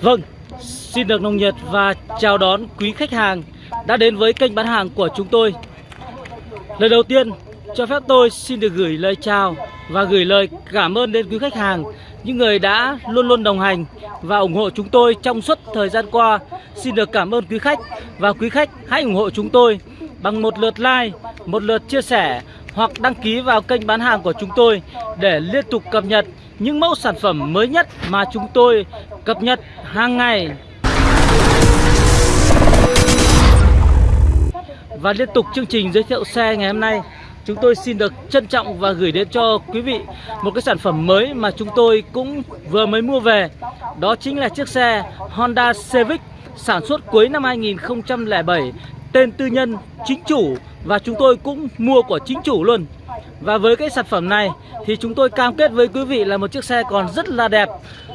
Vâng, xin được nồng nhiệt và chào đón quý khách hàng đã đến với kênh bán hàng của chúng tôi. Lời đầu tiên, cho phép tôi xin được gửi lời chào và gửi lời cảm ơn đến quý khách hàng, những người đã luôn luôn đồng hành và ủng hộ chúng tôi trong suốt thời gian qua. Xin được cảm ơn quý khách và quý khách hãy ủng hộ chúng tôi bằng một lượt like, một lượt chia sẻ hoặc đăng ký vào kênh bán hàng của chúng tôi để liên tục cập nhật những mẫu sản phẩm mới nhất mà chúng tôi cập nhật hàng ngày. Và liên tục chương trình giới thiệu xe ngày hôm nay, Chúng tôi xin được trân trọng và gửi đến cho quý vị một cái sản phẩm mới mà chúng tôi cũng vừa mới mua về Đó chính là chiếc xe Honda Civic sản xuất cuối năm 2007 Tên tư nhân, chính chủ và chúng tôi cũng mua của chính chủ luôn và với cái sản phẩm này thì chúng tôi cam kết với quý vị là một chiếc xe còn rất là đẹp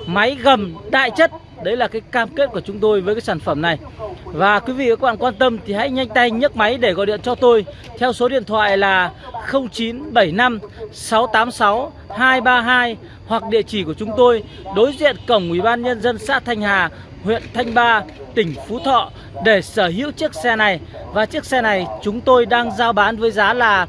Máy gầm đại chất. Đấy là cái cam kết của chúng tôi với cái sản phẩm này. Và quý vị và các bạn quan tâm thì hãy nhanh tay nhấc máy để gọi điện cho tôi Theo số điện thoại là 0975 686 232 Hoặc địa chỉ của chúng tôi đối diện cổng Ủy ban Nhân dân xã Thanh Hà huyện Thanh Ba, tỉnh Phú Thọ để sở hữu chiếc xe này. Và chiếc xe này chúng tôi đang giao bán với giá là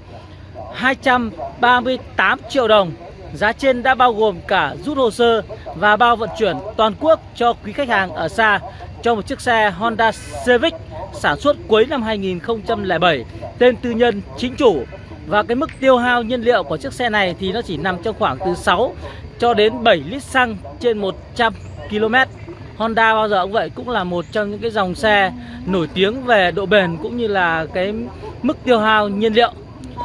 238 triệu đồng. Giá trên đã bao gồm cả rút hồ sơ và bao vận chuyển toàn quốc cho quý khách hàng ở xa cho một chiếc xe Honda Civic sản xuất cuối năm 2007 tên tư nhân, chính chủ. Và cái mức tiêu hao nhiên liệu của chiếc xe này thì nó chỉ nằm trong khoảng từ 6 cho đến 7 lít xăng trên 100 km Honda bao giờ cũng vậy, cũng là một trong những cái dòng xe nổi tiếng về độ bền cũng như là cái mức tiêu hao nhiên liệu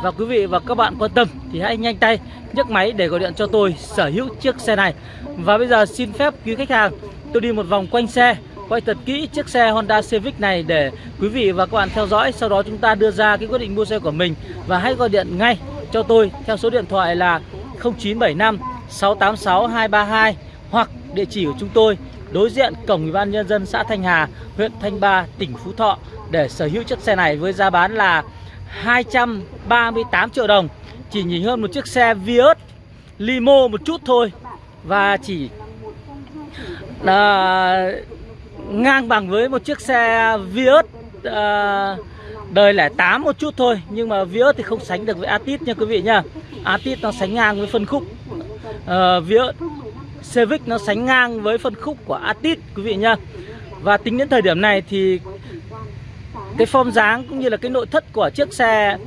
và quý vị và các bạn quan tâm thì hãy nhanh tay nhấc máy để gọi điện cho tôi sở hữu chiếc xe này. Và bây giờ xin phép quý khách hàng tôi đi một vòng quanh xe Quay thật kỹ chiếc xe Honda Civic này để quý vị và các bạn theo dõi. Sau đó chúng ta đưa ra cái quyết định mua xe của mình Và hãy gọi điện ngay cho tôi theo số điện thoại là 0975 686 232 Hoặc địa chỉ của chúng tôi đối diện cổng ủy ban nhân dân xã Thanh Hà, huyện Thanh Ba, tỉnh Phú Thọ để sở hữu chiếc xe này với giá bán là 238 triệu đồng. Chỉ nhỉnh hơn một chiếc xe Vios Limo một chút thôi. Và chỉ là ngang bằng với một chiếc xe Vios uh, đời lẻ 8 một chút thôi. Nhưng mà Vios thì không sánh được với Atit nha quý vị nha. Atit nó sánh ngang với phân khúc uh, Vios. Civic nó sánh ngang với phân khúc của Atit quý vị nha. Và tính đến thời điểm này thì cái form dáng cũng như là cái nội thất của chiếc xe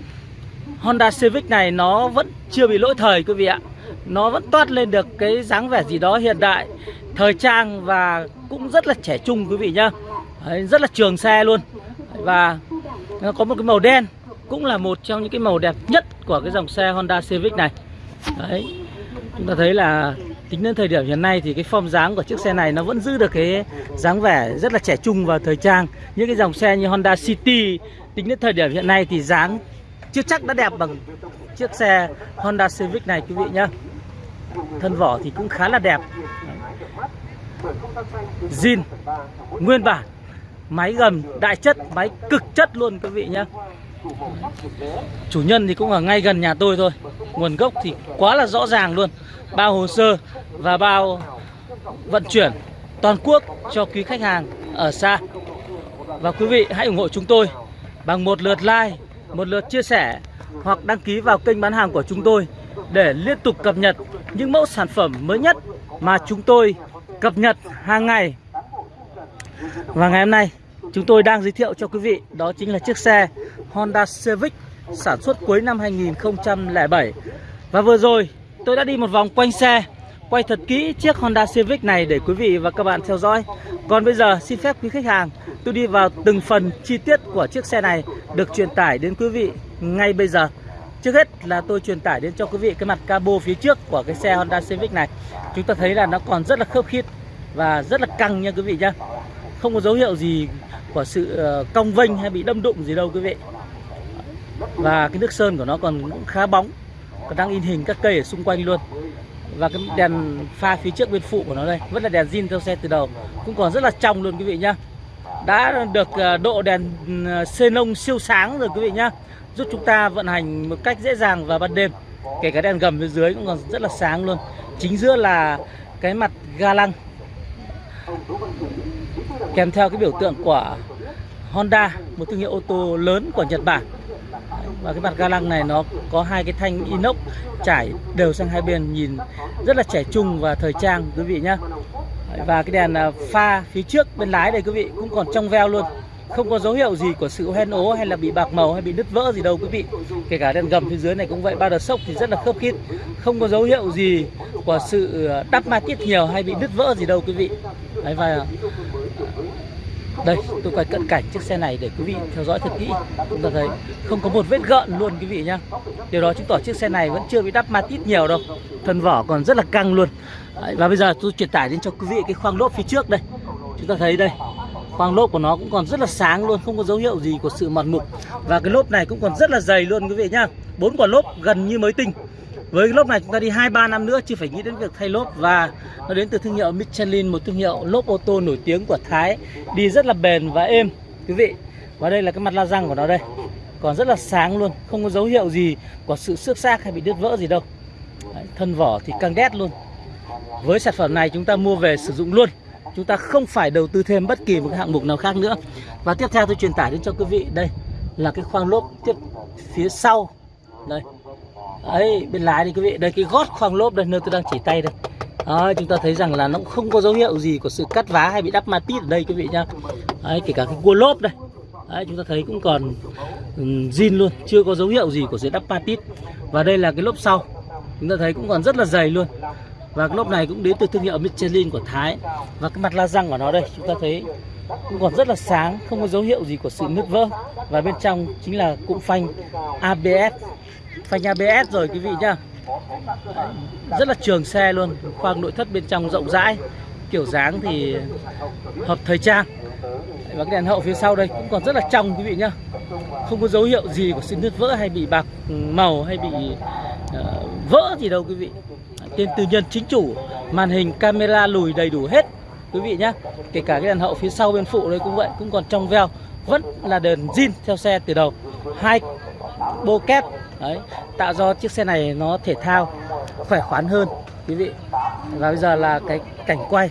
Honda Civic này nó vẫn chưa bị lỗi thời quý vị ạ. Nó vẫn toát lên được cái dáng vẻ gì đó hiện đại Thời trang và cũng rất là trẻ trung quý vị nhá. Đấy, Rất là trường xe luôn. Và nó có một cái màu đen Cũng là một trong những cái màu đẹp nhất của cái dòng xe Honda Civic này. Đấy Chúng ta thấy là tính đến thời điểm hiện nay thì cái form dáng của chiếc xe này nó vẫn giữ được cái dáng vẻ rất là trẻ trung và thời trang. Những cái dòng xe như Honda City, tính đến thời điểm hiện nay thì dáng chưa chắc đã đẹp bằng chiếc xe Honda Civic này, quý vị nhá. Thân vỏ thì cũng khá là đẹp. Zin, nguyên bản, máy gầm, đại chất, máy cực chất luôn, quý vị nhá chủ nhân thì cũng ở ngay gần nhà tôi thôi. Nguồn gốc thì quá là rõ ràng luôn. Bao hồ sơ và bao vận chuyển toàn quốc cho quý khách hàng ở xa. Và quý vị hãy ủng hộ chúng tôi bằng một lượt like, một lượt chia sẻ hoặc đăng ký vào kênh bán hàng của chúng tôi để liên tục cập nhật những mẫu sản phẩm mới nhất mà chúng tôi cập nhật hàng ngày. Và ngày hôm nay chúng tôi đang giới thiệu cho quý vị, đó chính là chiếc xe Honda Civic sản xuất cuối năm 2007. Và vừa rồi, tôi đã đi một vòng quanh xe, quay thật kỹ chiếc Honda Civic này để quý vị và các bạn theo dõi. Còn bây giờ, xin phép quý khách hàng, tôi đi vào từng phần chi tiết của chiếc xe này được truyền tải đến quý vị ngay bây giờ. Trước hết là tôi truyền tải đến cho quý vị cái mặt cabo phía trước của cái xe Honda Civic này. Chúng ta thấy là nó còn rất là khớp khít và rất là căng nha quý vị nhá. Không có dấu hiệu gì của sự ờ, cong vênh hay bị đâm đụng gì đâu quý vị. Và cái nước sơn của nó còn cũng khá bóng. Còn đang in hình các cây ở xung quanh luôn. Và cái đèn pha phía trước bên phụ của nó đây, vẫn là đèn zin theo xe từ đầu, cũng còn rất là trong luôn quý vị nhá. Đã được ờ, độ đèn ờ, xenon siêu sáng rồi quý vị nhá. Giúp chúng ta vận hành một cách dễ dàng vào ban đêm. Kể cả đèn gầm phía dưới cũng còn rất là sáng luôn. Chính giữa là cái mặt ga lăng kèm theo cái biểu tượng của Honda một thương hiệu ô tô lớn của Nhật Bản. Và cái mặt ga lăng này nó có hai cái thanh inox trải đều sang hai bên nhìn rất là trẻ trung và thời trang quý vị nhá. Và cái đèn à, pha phía trước bên lái đây quý vị cũng còn trong veo luôn. Không có dấu hiệu gì của sự hoen ố hay là bị bạc màu hay bị nứt vỡ gì đâu quý vị. Kể cả đèn gầm phía dưới này cũng vậy ba đợt sốc thì rất là khớp khít không có dấu hiệu gì của sự à, đắp ma tiết nhiều hay bị nứt vỡ gì đâu quý vị. Đấy, và đây tôi quay cận cảnh chiếc xe này để quý vị theo dõi thật kỹ. Chúng ta thấy không có một vết gợn luôn quý vị nhá. Điều đó chứng tỏ chiếc xe này vẫn chưa bị đắp ma tít nhiều đâu. Thân vỏ còn rất là căng luôn. Đấy, và bây giờ tôi truyền tải đến cho quý vị cái khoang lốp phía trước đây. Chúng ta thấy đây khoang lốp của nó cũng còn rất là sáng luôn không có dấu hiệu gì của sự mòn mục và cái lốp này cũng còn rất là dày luôn quý vị nhá. Bốn quả lốp gần như mới tinh với cái lốp này chúng ta đi 2 3 năm nữa chưa phải nghĩ đến việc thay lốp và nó đến từ thương hiệu Michelin, một thương hiệu lốp ô tô nổi tiếng của Thái, đi rất là bền và êm quý vị. Và đây là cái mặt la răng của nó đây. Còn rất là sáng luôn, không có dấu hiệu gì của sự xước xác hay bị đứt vỡ gì đâu. Đấy, thân vỏ thì căng đét luôn. Với sản phẩm này chúng ta mua về sử dụng luôn. Chúng ta không phải đầu tư thêm bất kỳ một hạng mục nào khác nữa. Và tiếp theo tôi truyền tải đến cho quý vị đây là cái khoang lốp tiếp phía sau. Đây, ấy bên lái đi quý vị. Đây cái gót khoang lốp đây nơi tôi đang chỉ tay đây. Đó, chúng ta thấy rằng là nó cũng không có dấu hiệu gì của sự cắt vá hay bị đắp ma tít ở đây quý vị nhá. Đấy, kể cả cái cua lốp đây. Đấy, chúng ta thấy cũng còn ừ, zin luôn chưa có dấu hiệu gì của sự đắp ma tít. Và đây là cái lốp sau. Chúng ta thấy cũng còn rất là dày luôn và cái lốp này cũng đến từ thương hiệu Michelin của Thái. Và cái mặt la răng của nó đây chúng ta thấy cũng còn rất là sáng không có dấu hiệu gì của sự nứt vỡ. Và bên trong chính là cụm phanh ABS phanh ABS rồi quý vị nhá. Rất là trường xe luôn khoang nội thất bên trong rộng rãi. Kiểu dáng thì hợp thời trang. Và cái đèn hậu phía sau đây cũng còn rất là trong quý vị nhá. Không có dấu hiệu gì của sự nứt vỡ hay bị bạc màu hay bị uh, vỡ gì đâu quý vị tên tư nhân chính chủ màn hình camera lùi đầy đủ hết. Quý vị nhé kể cả cái đèn hậu phía sau bên phụ đây cũng vậy cũng còn trong veo vẫn là đèn zin theo xe từ đầu. Hai bô kép đấy tạo do chiếc xe này nó thể thao khỏe khoắn hơn quý vị. Và bây giờ là cái cảnh quay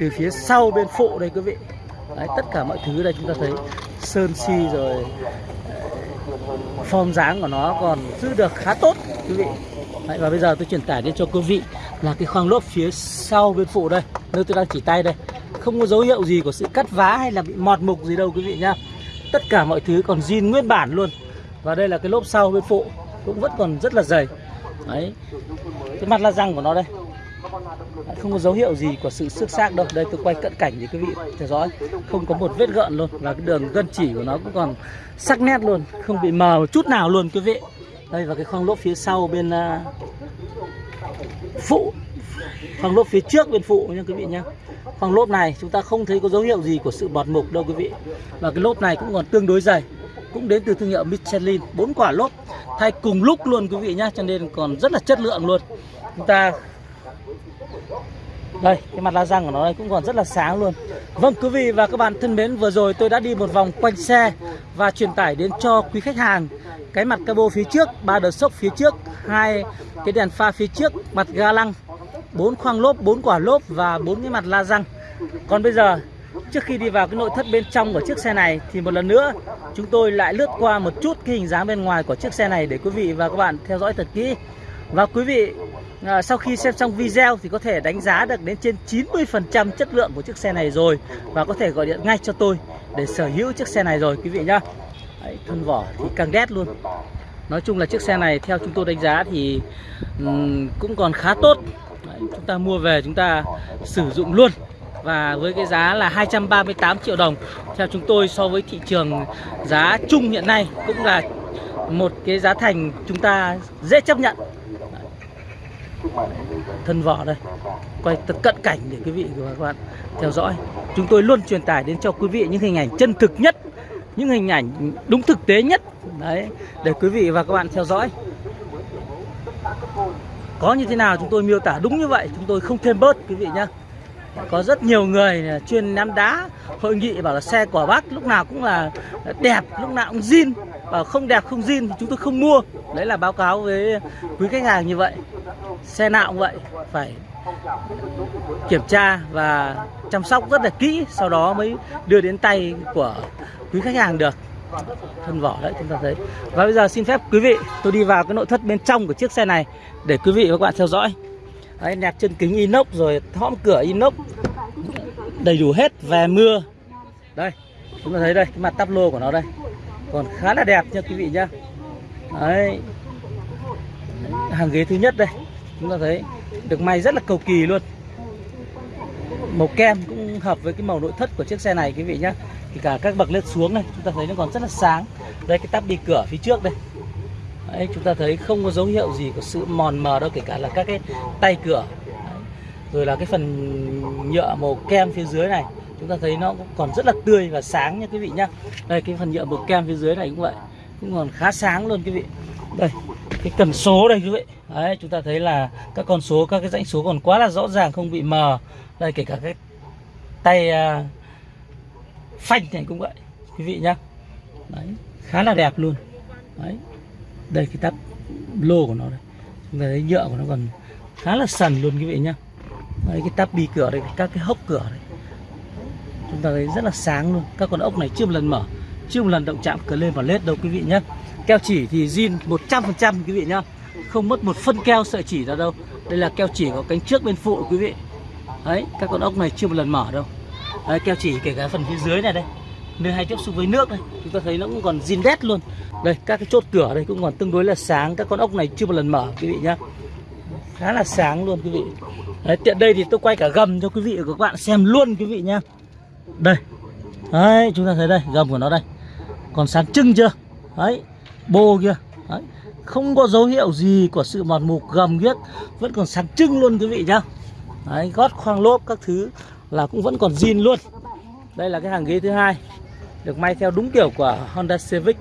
từ phía sau bên phụ đây quý vị. Đấy, tất cả mọi thứ đây chúng ta thấy sơn si rồi form dáng của nó còn giữ được khá tốt quý vị đấy, và bây giờ tôi truyền tải đến cho quý vị là cái khoang lốp phía sau bên phụ đây nơi tôi đang chỉ tay đây. Không có dấu hiệu gì của sự cắt vá hay là bị mọt mục gì đâu quý vị nhá. Tất cả mọi thứ còn zin nguyên bản luôn. Và đây là cái lốp sau bên phụ cũng vẫn còn rất là dày. Đấy. Cái mặt la răng của nó đây. Không có dấu hiệu gì của sự xước xác đâu. Đây tôi quay cận cảnh để quý vị theo dõi. Không có một vết gợn luôn. Và cái đường gân chỉ của nó cũng còn sắc nét luôn. Không bị mờ một chút nào luôn quý vị đây và cái khoang lốp phía sau bên uh, phụ. Khoang lốp phía trước bên phụ nha quý vị nhé khoang lốp này chúng ta không thấy có dấu hiệu gì của sự bọt mục đâu quý vị. Và cái lốp này cũng còn tương đối dày cũng đến từ thương hiệu Michelin. Bốn quả lốp thay cùng lúc luôn quý vị nhá cho nên còn rất là chất lượng luôn. Chúng ta đây, cái mặt la răng của nó đây cũng còn rất là sáng luôn. Vâng quý vị và các bạn thân mến, vừa rồi tôi đã đi một vòng quanh xe và truyền tải đến cho quý khách hàng. Cái mặt cabo phía trước, ba đợt sốc phía trước, hai cái đèn pha phía trước, mặt ga lăng, bốn khoang lốp, bốn quả lốp và bốn cái mặt la răng. Còn bây giờ, Trước khi đi vào cái nội thất bên trong của chiếc xe này thì một lần nữa, chúng tôi lại lướt qua một chút cái hình dáng bên ngoài của chiếc xe này để quý vị và các bạn theo dõi thật kỹ. Và quý vị à, sau khi xem xong video thì có thể đánh giá được đến trên 90% chất lượng của chiếc xe này rồi và có thể gọi điện ngay cho tôi để sở hữu chiếc xe này rồi quý vị nhá. Đấy, thân vỏ thì càng đét luôn. Nói chung là chiếc xe này theo chúng tôi đánh giá thì um, cũng còn khá tốt. Đấy, chúng ta mua về chúng ta sử dụng luôn và với cái giá là 238 triệu đồng theo chúng tôi so với thị trường giá chung hiện nay cũng là một cái giá thành chúng ta dễ chấp nhận thân vỏ đây. Quay thật cận cảnh để quý vị và các bạn theo dõi. Chúng tôi luôn truyền tải đến cho quý vị những hình ảnh chân thực nhất, những hình ảnh đúng thực tế nhất. Đấy, để quý vị và các bạn theo dõi. Có như thế nào chúng tôi miêu tả đúng như vậy, chúng tôi không thêm bớt, quý vị nhé có rất nhiều người chuyên ném đá, hội nghị bảo là xe của bác lúc nào cũng là đẹp, lúc nào cũng zin. Và không đẹp, không zin thì chúng tôi không mua. Đấy là báo cáo với quý khách hàng như vậy. Xe nào cũng vậy, phải kiểm tra và chăm sóc rất là kỹ, sau đó mới đưa đến tay của quý khách hàng được. Thân vỏ đấy, chúng ta thấy. Và bây giờ xin phép quý vị, tôi đi vào cái nội thất bên trong của chiếc xe này để quý vị và các bạn theo dõi đấy nẹp chân kính inox rồi hõm cửa inox. Đầy đủ hết, về mưa. Đây, chúng ta thấy đây, cái mặt tắp lô của nó đây. Còn khá là đẹp nha quý vị nhá. Đấy. Hàng ghế thứ nhất đây, chúng ta thấy được may rất là cầu kỳ luôn. Màu kem cũng hợp với cái màu nội thất của chiếc xe này quý vị nhá. Thì cả các bậc lên xuống này chúng ta thấy nó còn rất là sáng. Đây, cái tắp đi cửa phía trước đây. Đấy, chúng ta thấy không có dấu hiệu gì của sự mòn mờ đâu kể cả là các cái tay cửa. Đấy. rồi là cái phần nhựa màu kem phía dưới này chúng ta thấy nó cũng còn rất là tươi và sáng nha quý vị nhá. Đây cái phần nhựa màu kem phía dưới này cũng vậy cũng còn khá sáng luôn quý vị. Đây cái cần số đây quý vị. Đấy chúng ta thấy là các con số các cái dãy số còn quá là rõ ràng không bị mờ. Đây kể cả cái tay uh, phanh này cũng vậy quý vị nhá. Đấy khá là đẹp luôn. Đấy đây cái tắp lô của nó đây. Chúng ta thấy nhựa của nó còn khá là sần luôn quý vị nhá. Đấy cái tắp bi cửa đây các cái hốc cửa đây. Chúng ta thấy rất là sáng luôn. Các con ốc này chưa một lần mở chưa một lần động chạm cờ lên vào lết đâu quý vị nhé keo chỉ thì zin 100% quý vị nhá. Không mất một phân keo sợi chỉ ra đâu. Đây là keo chỉ có cánh trước bên phụ quý vị. Đấy các con ốc này chưa một lần mở đâu. Đấy, keo chỉ kể cả phần phía dưới này đây nơi hay tiếp xúc với nước đây chúng ta thấy nó cũng còn zin đét luôn. Đây các cái chốt cửa đây cũng còn tương đối là sáng. Các con ốc này chưa một lần mở quý vị nhá. Khá là sáng luôn quý vị. Đấy, tiện đây thì tôi quay cả gầm cho quý vị và các bạn xem luôn quý vị nhá. Đây. Đấy chúng ta thấy đây gầm của nó đây. Còn sáng trưng chưa? Đấy bô kia. Đấy. không có dấu hiệu gì của sự mòn mục gầm ghiếc. Vẫn còn sáng trưng luôn quý vị nhá. Đấy gót khoang lốp các thứ là cũng vẫn còn zin luôn. Đây là cái hàng ghế thứ hai được may theo đúng kiểu của Honda Civic,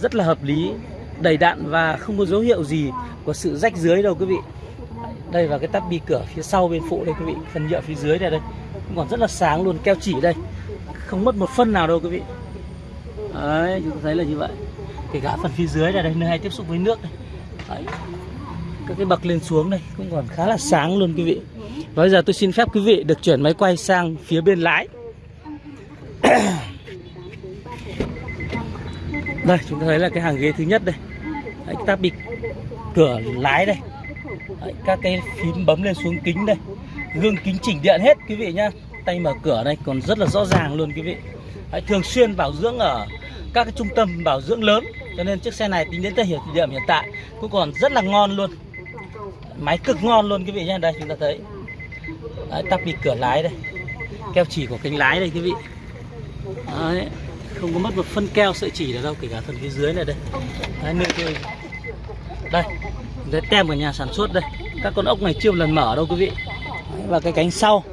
rất là hợp lý, đầy đặn và không có dấu hiệu gì của sự rách dưới đâu quý vị. Đây là cái tắp bi cửa phía sau bên phụ đây quý vị, phần nhựa phía dưới này đây. Cũng còn rất là sáng luôn, keo chỉ đây. Không mất một phân nào đâu quý vị. Đấy, chúng ta thấy là như vậy. Kể cả phần phía dưới này đây, nơi hay tiếp xúc với nước đây. Đấy. các cái bậc lên xuống đây, cũng còn khá là sáng luôn quý vị. Và bây giờ tôi xin phép quý vị được chuyển máy quay sang phía bên lái. đây chúng ta thấy là cái hàng ghế thứ nhất đây. Đấy, ta bị cửa lái đây. Đấy, các cái phím bấm lên xuống kính đây. Gương kính chỉnh điện hết quý vị nhá. Tay mở cửa đây còn rất là rõ ràng luôn quý vị. Đấy, thường xuyên bảo dưỡng ở các cái trung tâm bảo dưỡng lớn. Cho nên chiếc xe này tính đến thời điểm hiện tại cũng còn rất là ngon luôn. Máy cực ngon luôn quý vị nhá. Đây chúng ta thấy. Đấy, tắp bị cửa lái đây. Keo chỉ của cánh lái đây quý vị. Đấy, không có mất một phân keo sợi chỉ nào đâu kể cả phần phía dưới này đây. Đấy, nơi đây đây đây tem của nhà sản xuất đây. Các con ốc này chưa một lần mở đâu quý vị. Và cái cánh sau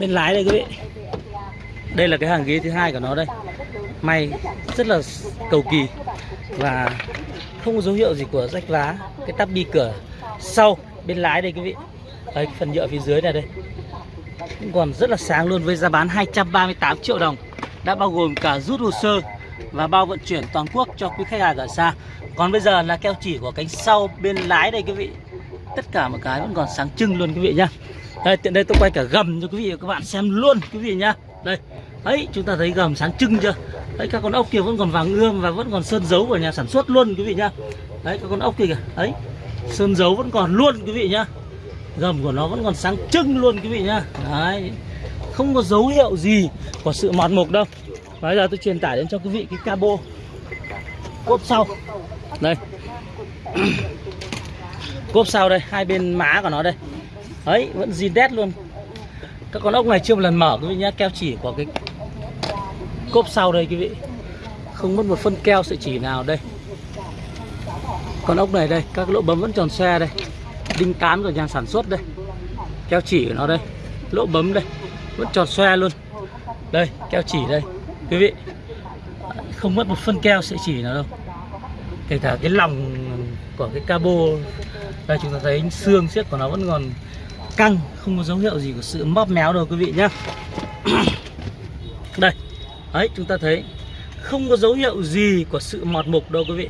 bên lái đây quý vị. Đây là cái hàng ghế thứ hai của nó đây. May rất là cầu kỳ. Và không có dấu hiệu gì của rách vá. Cái tắp bi cửa sau bên lái đây quý vị. Đấy, phần nhựa phía dưới này đây. Cũng còn rất là sáng luôn với giá bán 238 triệu đồng đã bao gồm cả rút hồ sơ và bao vận chuyển toàn quốc cho quý khách hàng ở xa. Còn bây giờ là keo chỉ của cánh sau bên lái đây quý vị. Tất cả một cái vẫn còn sáng trưng luôn quý vị nhá. Đây, tiện đây tôi quay cả gầm cho quý vị và các bạn xem luôn quý vị nhá. Đây ấy chúng ta thấy gầm sáng trưng chưa? Đấy các con ốc kia vẫn còn vàng ươm và vẫn còn sơn dấu của nhà sản xuất luôn quý vị nhá. Đấy, các con ốc kia kìa. Đấy, sơn dấu vẫn còn luôn quý vị nhá. Gầm của nó vẫn còn sáng trưng luôn quý vị nhá. Đấy không có dấu hiệu gì của sự mọt mục đâu. Bây giờ tôi truyền tải đến cho quý vị cái cabo. Cốp sau. Đây. Cốp sau đây, hai bên má của nó đây. Ấy, vẫn zin đét luôn. Các con ốc này chưa một lần mở, quý vị nhá, keo chỉ của cái cốp sau đây, quý vị. Không mất một phân keo sợi chỉ nào đây. Con ốc này đây, các lỗ bấm vẫn tròn xe đây. Đinh cán của nhà sản xuất đây. Keo chỉ của nó đây. Lỗ bấm đây vẫn tròn xoe luôn. Đây, keo chỉ đây. Quý vị, không mất một phân keo sợi chỉ nào đâu. Kể cả cái lòng của cái cabo, đây chúng ta thấy xương xiếc của nó vẫn còn căng, không có dấu hiệu gì của sự móp méo đâu, quý vị nhá. Đây, đấy, chúng ta thấy không có dấu hiệu gì của sự mọt mục đâu, quý vị.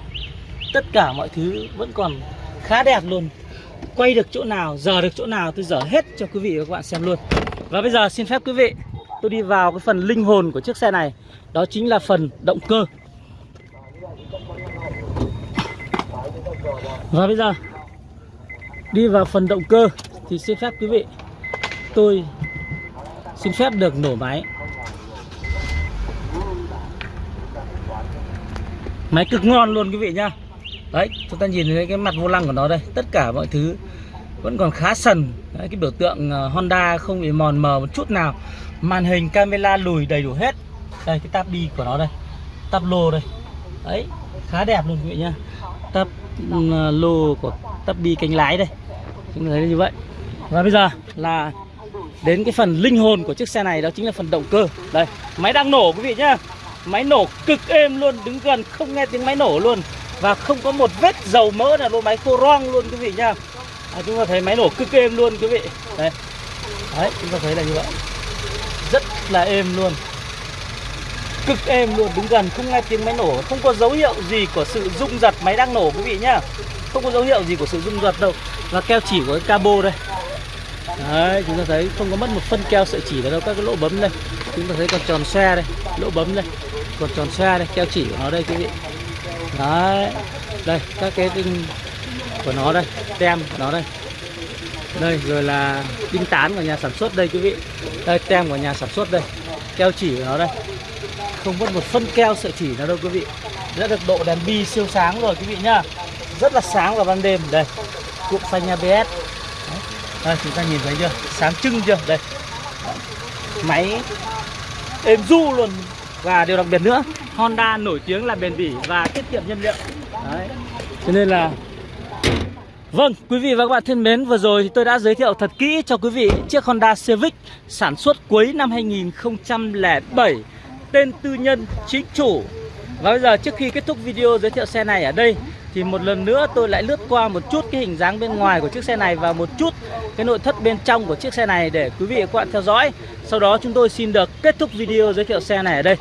Tất cả mọi thứ vẫn còn khá đẹp luôn. Quay được chỗ nào giờ được chỗ nào, tôi dở hết cho quý vị và các bạn xem luôn và bây giờ xin phép quý vị, tôi đi vào cái phần linh hồn của chiếc xe này. Đó chính là phần động cơ. Và bây giờ, đi vào phần động cơ thì xin phép quý vị, tôi xin phép được nổ máy. Máy cực ngon luôn quý vị nhá. Đấy, chúng ta nhìn thấy cái mặt vô lăng của nó đây, tất cả mọi thứ vẫn còn khá sần. Đấy, cái biểu tượng ờ, Honda không bị mòn mờ một chút nào. Màn hình camera lùi đầy đủ hết. Đây cái tab đi của nó đây. Tab lô đây. Ấy khá đẹp luôn quý vị nhá. Tab ừ, lô của tab đi cánh lái đây. Chúng ta thấy như vậy. Và bây giờ là đến cái phần linh hồn của chiếc xe này đó chính là phần động cơ. Đây máy đang nổ quý vị nhá. Máy nổ cực êm luôn đứng gần không nghe tiếng máy nổ luôn. Và không có một vết dầu mỡ nào luôn máy khô roang luôn quý vị nhá à, chúng ta thấy máy nổ cực êm luôn quý vị. Đấy đấy chúng ta thấy là như vậy. Rất là êm luôn. Cực êm luôn đứng gần. Không nghe tiếng máy nổ không có dấu hiệu gì của sự rung giật máy đang nổ quý vị nhá. Không có dấu hiệu gì của sự rung giật đâu. Và keo chỉ của cái cabo đây. Đấy chúng ta thấy không có mất một phân keo sợi chỉ vào đâu các cái lỗ bấm đây. Chúng ta thấy còn tròn xe đây lỗ bấm đây. Còn tròn xe đây keo chỉ của nó đây quý vị. Đấy. Đây các cái của nó đây, tem của nó đây. Đây, rồi là đinh tán của nhà sản xuất đây quý vị. Đây, tem của nhà sản xuất đây. Keo chỉ của nó đây. Không mất một phân keo sợi chỉ nào đâu quý vị. Đã được độ đèn bi siêu sáng rồi quý vị nhá. Rất là sáng vào ban đêm. Đây cụm phanh ABS Đấy. đây, chúng ta nhìn thấy chưa? Sáng trưng chưa? Đây. Máy êm du luôn. Và điều đặc biệt nữa, Honda nổi tiếng là bền bỉ và tiết kiệm nhiên liệu. Đấy. cho nên là Vâng, quý vị và các bạn thân mến, vừa rồi thì tôi đã giới thiệu thật kỹ cho quý vị chiếc Honda Civic sản xuất cuối năm 2007, tên tư nhân chính chủ. Và bây giờ trước khi kết thúc video giới thiệu xe này ở đây thì một lần nữa tôi lại lướt qua một chút cái hình dáng bên ngoài của chiếc xe này và một chút cái nội thất bên trong của chiếc xe này để quý vị và các bạn theo dõi. Sau đó chúng tôi xin được kết thúc video giới thiệu xe này ở đây.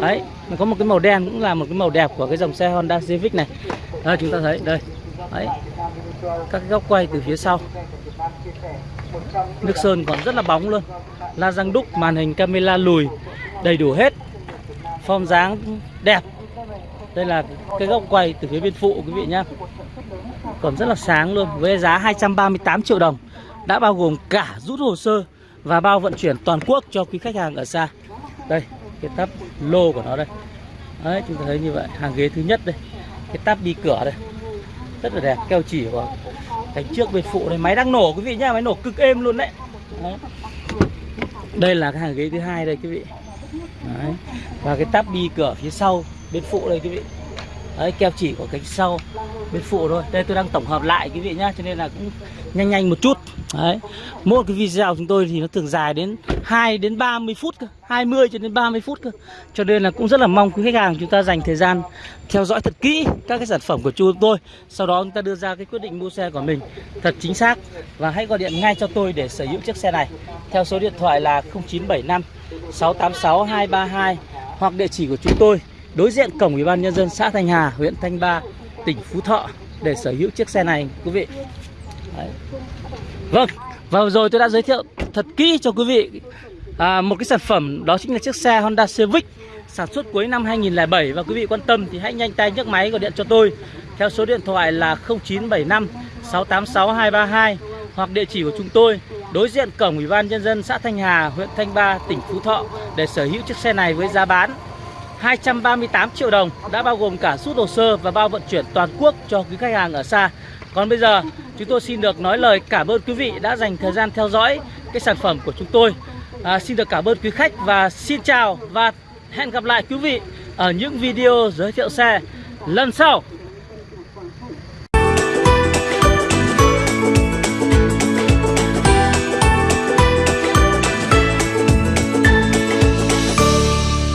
Đấy, nó có một cái màu đen cũng là một cái màu đẹp của cái dòng xe Honda Civic này. Đây chúng ta thấy đây. Đấy, các góc quay từ phía sau. Nước sơn còn rất là bóng luôn. La răng đúc, màn hình camera lùi, đầy đủ hết. Form dáng đẹp. Đây là cái góc quay từ phía bên phụ, quý vị nhá. Còn rất là sáng luôn, với giá 238 triệu đồng. Đã bao gồm cả rút hồ sơ và bao vận chuyển toàn quốc cho quý khách hàng ở xa. Đây, cái tắp lô của nó đây. Đấy, chúng ta thấy như vậy, hàng ghế thứ nhất đây. Cái tắp đi cửa đây rất là đẹp keo chỉ của cánh trước bên phụ này. Máy đang nổ quý vị nhá máy nổ cực êm luôn đấy, đấy. đây là cái hàng ghế thứ hai đây quý vị. Đấy. và cái tắp bi cửa phía sau bên phụ đây quý vị. Đấy keo chỉ của cánh sau bên phụ thôi. Đây tôi đang tổng hợp lại quý vị nhá cho nên là cũng nhanh nhanh một chút đấy. Mỗi cái video của chúng tôi thì nó thường dài đến 2 đến 30 phút cơ 20 cho đến 30 phút cơ. Cho nên là cũng rất là mong quý khách hàng chúng ta dành thời gian theo dõi thật kỹ các cái sản phẩm của chúng tôi. Sau đó chúng ta đưa ra cái quyết định mua xe của mình thật chính xác và hãy gọi điện ngay cho tôi để sở hữu chiếc xe này theo số điện thoại là 0975 686 232 hoặc địa chỉ của chúng tôi đối diện cổng ủy ban nhân dân xã Thanh Hà, huyện Thanh Ba, tỉnh Phú Thọ để sở hữu chiếc xe này, quý vị. Đấy. Vâng, và vừa rồi tôi đã giới thiệu thật kỹ cho quý vị à, một cái sản phẩm đó chính là chiếc xe Honda Civic sản xuất cuối năm 2007 và quý vị quan tâm thì hãy nhanh tay nhấc máy gọi điện cho tôi theo số điện thoại là 0975 686 232 hoặc địa chỉ của chúng tôi đối diện cổng Ủy ban nhân dân xã Thanh Hà, huyện Thanh Ba, tỉnh Phú Thọ để sở hữu chiếc xe này với giá bán 238 triệu đồng đã bao gồm cả rút hồ sơ và bao vận chuyển toàn quốc cho quý khách hàng ở xa. Còn bây giờ chúng tôi xin được nói lời cảm ơn quý vị đã dành thời gian theo dõi cái sản phẩm của chúng tôi. À, xin được cảm ơn quý khách và xin chào và hẹn gặp lại quý vị ở những video giới thiệu xe lần sau.